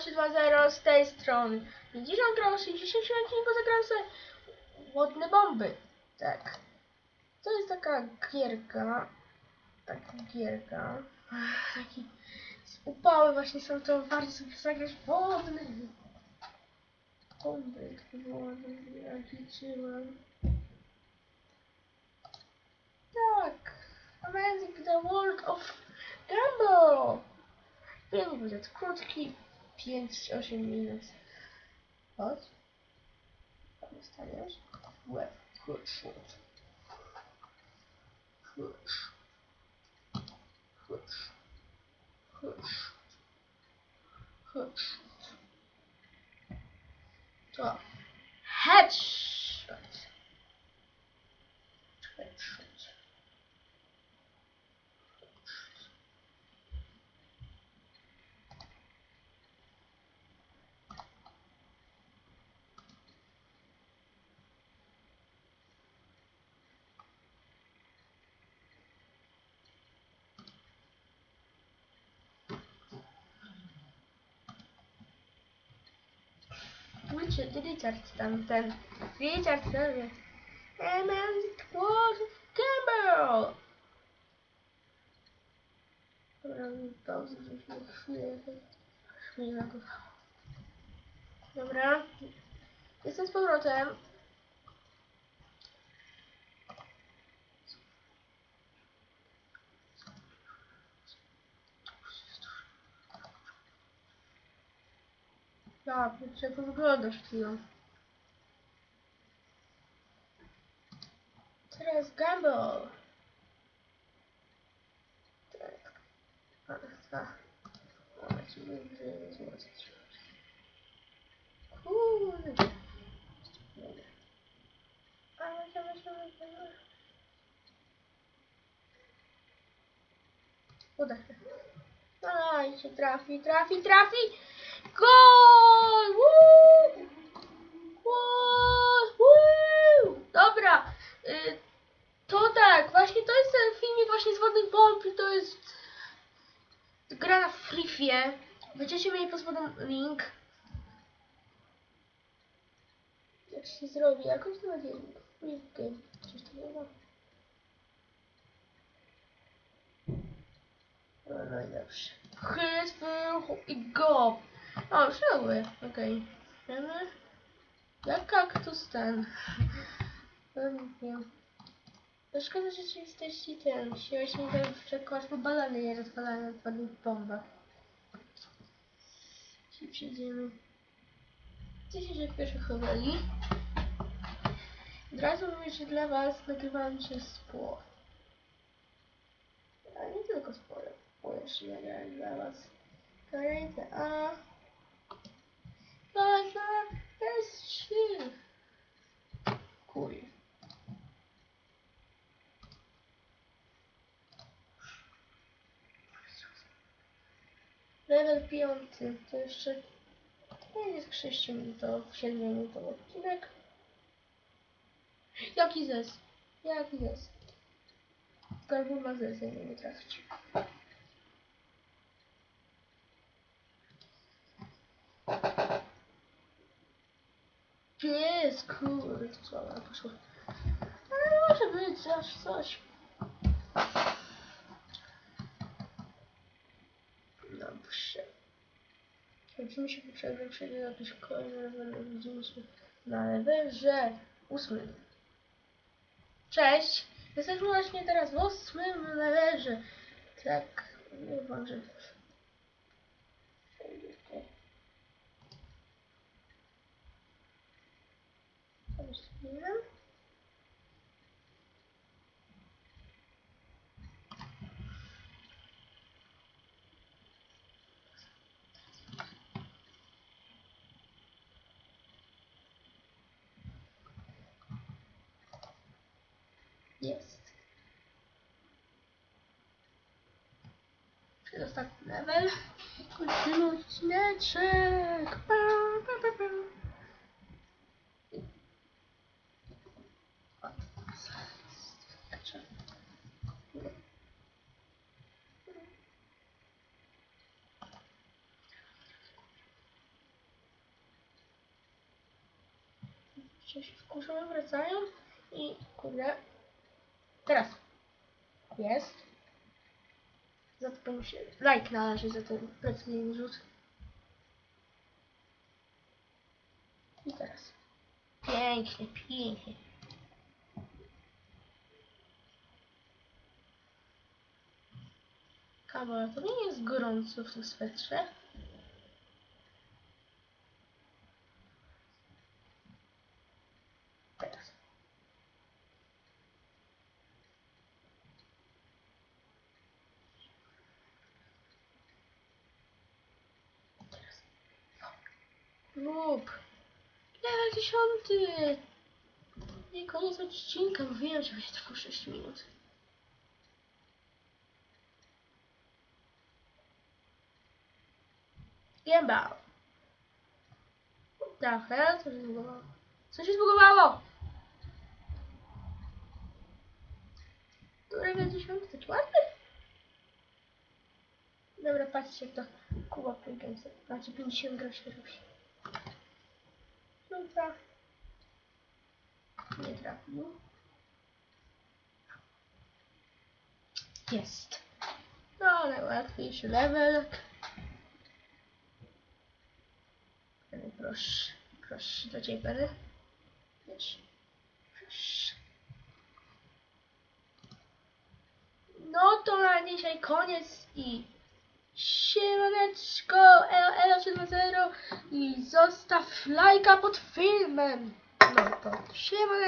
320 z tej strony. I dziś on grał w 60 odcinku zagrałem sobie wodne bomby. Tak. To jest taka gierka. Taka gierka. Ach, Taki upały właśnie są to warto sobie zagrać wodne bomby. Było, jak liczyłem. Tak. Amazing the World of Gumball. Film będzie krótki, 5-8 minut. Chodź. Dostaniesz? Łeb. Chodź. Chodź. Chodź. Chodź. Chodź. To. Headshot. Headshot. Richard, Richard tam ten. Richard ten. And it was Campbell. Dobra, pauzę, żeśmy chwilę. Chwilę. Dobra. Jestem z powrotem. Ja, jak to wygląda przed chwilą. Teraz Gumball. Tak. A, a. O, ci będzie złożyć. Kurde. Dobra. A, dobra, dobra, dobra. Uda się. I się trafi, trafi, trafi! Gol! Woo! Woo! Dobra, y, to tak, właśnie to jest ten filmik właśnie z wodnych bomb i to jest gra na Freefie. Będziecie mieli pod spodem link. Jak się zrobi, jakoś to będzie link. Coś takiego. No, no i dobrze. Chrystu i go. O, żyły. Okej. Wiemy? Jak kaktus ten. No, nie wiem. To szkoda, że rzeczywistości ten. Siłeś mi ten przekład, bo balony nie rozpalają padnych bombach. Czyli przejdziemy. 10 pierwszych chowali. Od razu mówię, że dla was nagrywałem się spło. A nie tylko spore. Bo jeszcze nagrałem dla was. Kolejne A. Kolejne S3. Kuj. Level piąty. To jeszcze to jest 6 minutowy, 7 minutowy odcinek. Jaki zes? Jaki zes? Garbu ma zes, ja nie trafić. Jest, kurde, to słabo poszło. Ale może być aż coś. Dobrze. Widzimy się po przerwie, przejdzie jakiś kolejny level, widzimy się na levelze ósmym. Cześć! Jesteśmy właśnie teraz w ósmym levelze. Tak, nie wam, że... Jest. Przedostatni level. Kończymy odcineczek. Pa, pa, pa, pa. jeszcze. Jeszcze się wkurzyłem, wracają i kurde. Teraz. Jest. Za to się like należy za ten plecny rzut. I teraz. Pięknie, pięknie. Kawa, to nie jest gorąco w tym swetrze. Teraz. Teraz. Lub. Level dziesiąty. Nie koniec odcinka. Mówiłem, że będzie trwał 6 minut. Gęba. Tak, co się zbugowało? Co się zbugowało? Level 10, taki ładny. Dobra, patrzcie jak to Kuba Playgamesa. Znaczy 50 groszy robi. Dobra. Nie trafił. Jest. No, najłatwiejszy level. Proszę. Proszę, do ciebie. Wiesz. Proszę. No to na dzisiaj koniec i siemaneczko, elo, elo 7.0 i zostaw lajka pod filmem. No to siemaneczko.